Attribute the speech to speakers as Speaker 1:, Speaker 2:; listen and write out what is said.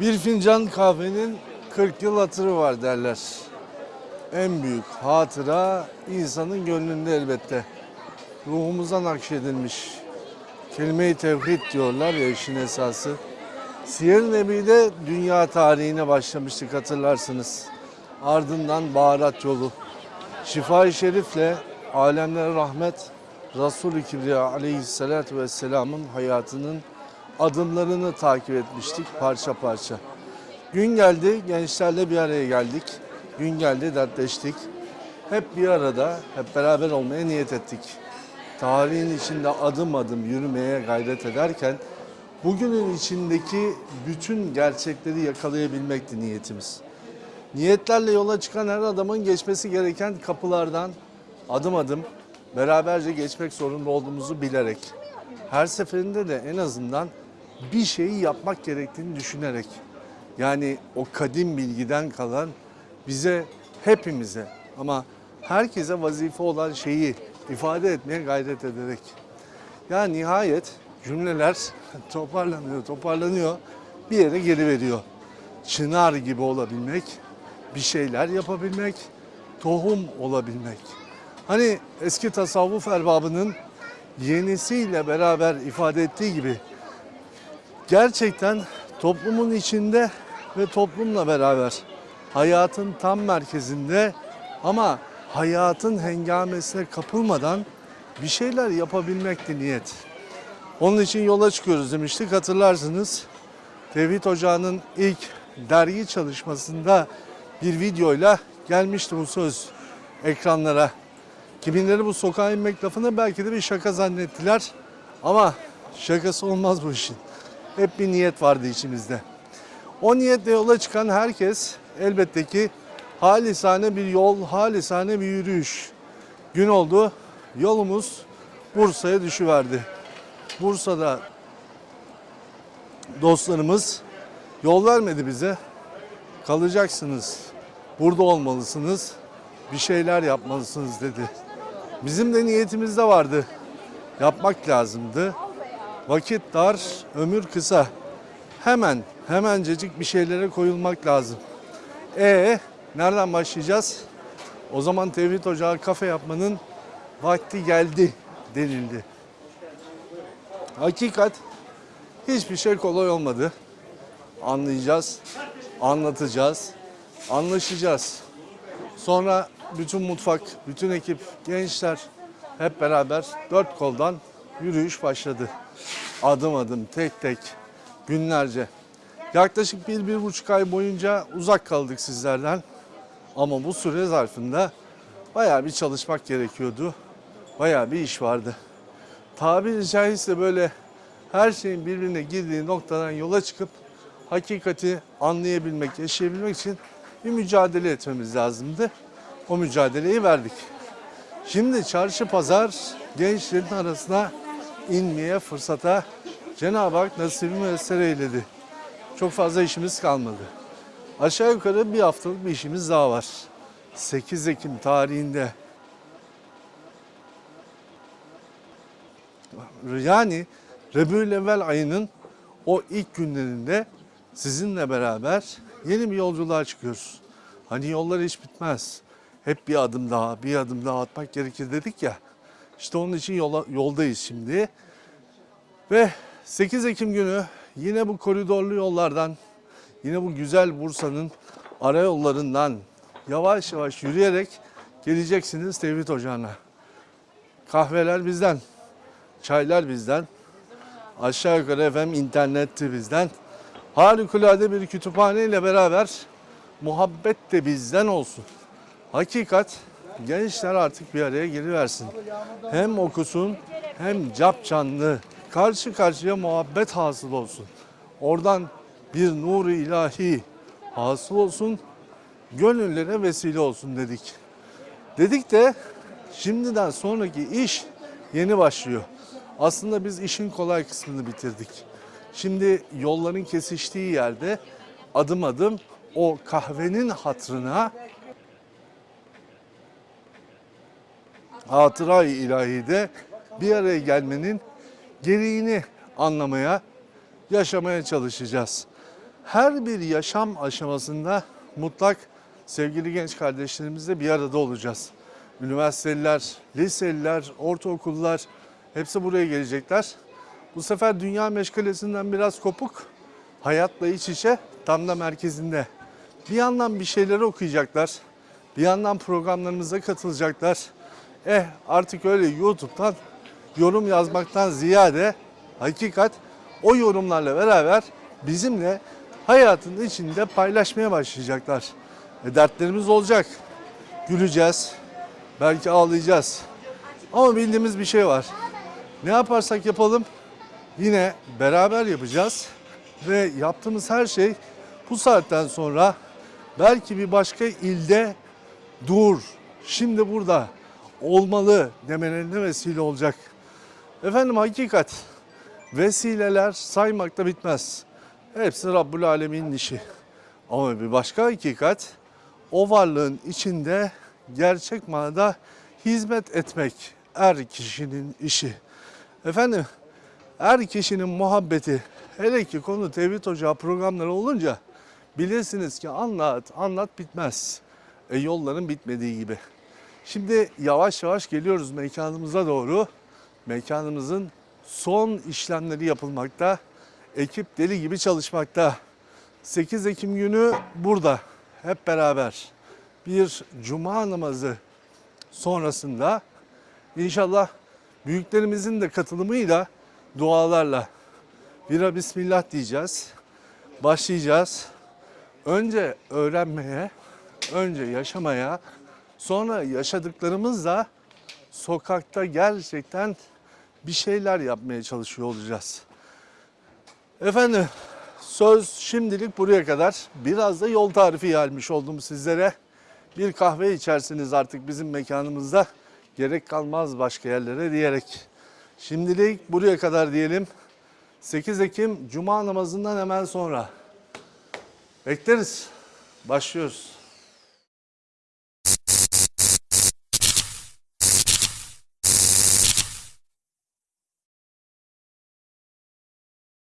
Speaker 1: Bir fincan kahvenin 40 yıl hatırı var derler. En büyük hatıra insanın gönlünde elbette. Ruhumuza nakşedilmiş. Kelime-i tevhid diyorlar ya işin esası. Siyer-i Nebi'de dünya tarihine başlamıştık hatırlarsınız. Ardından baharat yolu. Şifa-i Şerif'le alemlere rahmet Resul-i Kibriya aleyhissalatü vesselamın hayatının adımlarını takip etmiştik parça parça. Gün geldi gençlerle bir araya geldik. Gün geldi dertleştik. Hep bir arada, hep beraber olmaya niyet ettik. Tarihin içinde adım adım yürümeye gayret ederken bugünün içindeki bütün gerçekleri yakalayabilmekti niyetimiz. Niyetlerle yola çıkan her adamın geçmesi gereken kapılardan adım adım beraberce geçmek zorunda olduğumuzu bilerek her seferinde de en azından bir şeyi yapmak gerektiğini düşünerek yani o kadim bilgiden kalan bize hepimize ama herkese vazife olan şeyi ifade etmeye gayret ederek. Ya nihayet cümleler toparlanıyor, toparlanıyor, bir yere geri veriyor. Çınar gibi olabilmek, bir şeyler yapabilmek, tohum olabilmek. Hani eski tasavvuf erbabının yenisiyle beraber ifade ettiği gibi gerçekten toplumun içinde ve toplumla beraber hayatın tam merkezinde ama hayatın hengamesine kapılmadan bir şeyler yapabilmekti niyet. Onun için yola çıkıyoruz demiştik hatırlarsınız. Tevhid Ocağı'nın ilk dergi çalışmasında bir videoyla gelmişti bu söz ekranlara. Kimileri bu sokağa inmek lafını belki de bir şaka zannettiler. Ama şakası olmaz bu işin. Hep bir niyet vardı içimizde. O niyetle yola çıkan herkes elbette ki halisane bir yol, halisane bir yürüyüş. Gün oldu, yolumuz Bursa'ya düşüverdi. Bursa'da dostlarımız yol vermedi bize. Kalacaksınız, burada olmalısınız, bir şeyler yapmalısınız dedi. Bizim de niyetimizde vardı. Yapmak lazımdı. Vakit dar, ömür kısa. Hemen, hemencecik bir şeylere koyulmak lazım. E nereden başlayacağız? O zaman Tevhid Ocağı kafe yapmanın vakti geldi denildi. Hakikat hiçbir şey kolay olmadı. Anlayacağız, anlatacağız, anlaşacağız. Sonra bütün mutfak, bütün ekip, gençler hep beraber dört koldan yürüyüş başladı. Adım adım, tek tek, günlerce. Yaklaşık bir, bir buçuk ay boyunca uzak kaldık sizlerden. Ama bu süre zarfında bayağı bir çalışmak gerekiyordu. Bayağı bir iş vardı. Tabiri caizse böyle her şeyin birbirine girdiği noktadan yola çıkıp hakikati anlayabilmek, yaşayabilmek için bir mücadele etmemiz lazımdı. O mücadeleyi verdik. Şimdi çarşı pazar gençlerin arasına inmeye fırsata Cenab-ı Hak nasibi müessere eyledi. Çok fazla işimiz kalmadı. Aşağı yukarı bir haftalık bir işimiz daha var. 8 Ekim tarihinde. Yani Rebül ayının o ilk günlerinde sizinle beraber yeni bir yolculuğa çıkıyoruz. Hani yollar hiç bitmez. Hep bir adım daha, bir adım daha atmak gerekir dedik ya. İşte onun için yola, yoldayız şimdi. Ve 8 Ekim günü yine bu koridorlu yollardan, yine bu güzel Bursa'nın ara yollarından yavaş yavaş yürüyerek geleceksiniz Tevhid Ocağı'na. Kahveler bizden, çaylar bizden, aşağı yukarı efendim internetti bizden. Harikulade bir kütüphane ile beraber muhabbet de bizden olsun. Hakikat gençler artık bir araya geliversin. Hem okusun hem cap canlı karşı karşıya muhabbet hasıl olsun. Oradan bir nuru ilahi hasıl olsun. Gönüllere vesile olsun dedik. Dedik de şimdiden sonraki iş yeni başlıyor. Aslında biz işin kolay kısmını bitirdik. Şimdi yolların kesiştiği yerde adım adım o kahvenin hatrına hatıra-i ilahide bir araya gelmenin gereğini anlamaya, yaşamaya çalışacağız. her bir yaşam aşamasında mutlak sevgili genç kardeşlerimizle bir arada olacağız. Üniversiteliler, liseliler, ortaokullar hepsi buraya gelecekler. Bu sefer dünya meşgalesinden biraz kopuk, hayatla iç içe tam da merkezinde. Bir yandan bir şeyleri okuyacaklar, bir yandan programlarımıza katılacaklar. Eh artık öyle YouTube'dan yorum yazmaktan ziyade hakikat o yorumlarla beraber bizimle hayatın içinde paylaşmaya başlayacaklar. E, dertlerimiz olacak. Güleceğiz. Belki ağlayacağız. Ama bildiğimiz bir şey var. Ne yaparsak yapalım yine beraber yapacağız. Ve yaptığımız her şey bu saatten sonra belki bir başka ilde dur, şimdi burada olmalı demelerine vesile olacak. Efendim hakikat, vesileler saymakta bitmez. Hepsi Rabbül Alemin'in işi. Ama bir başka hakikat, o varlığın içinde gerçek manada hizmet etmek er kişinin işi. Efendim, er kişinin muhabbeti, hele ki konu Tevhid Ocağı programları olunca bilirsiniz ki anlat, anlat bitmez. E, yolların bitmediği gibi. Şimdi yavaş yavaş geliyoruz mekanımıza doğru. Mekanımızın son işlemleri yapılmakta. Ekip deli gibi çalışmakta. 8 Ekim günü burada hep beraber bir cuma namazı sonrasında inşallah büyüklerimizin de katılımıyla dualarla bira bismillah diyeceğiz. Başlayacağız. Önce öğrenmeye, önce yaşamaya, sonra yaşadıklarımızla sokakta gerçekten bir şeyler yapmaya çalışıyor olacağız. Efendim söz şimdilik buraya kadar. Biraz da yol tarifi gelmiş oldum sizlere. Bir kahve içersiniz artık bizim mekanımızda. Gerek kalmaz başka yerlere diyerek. Şimdilik buraya kadar diyelim. 8 Ekim Cuma namazından hemen sonra. Bekleriz. Başlıyoruz.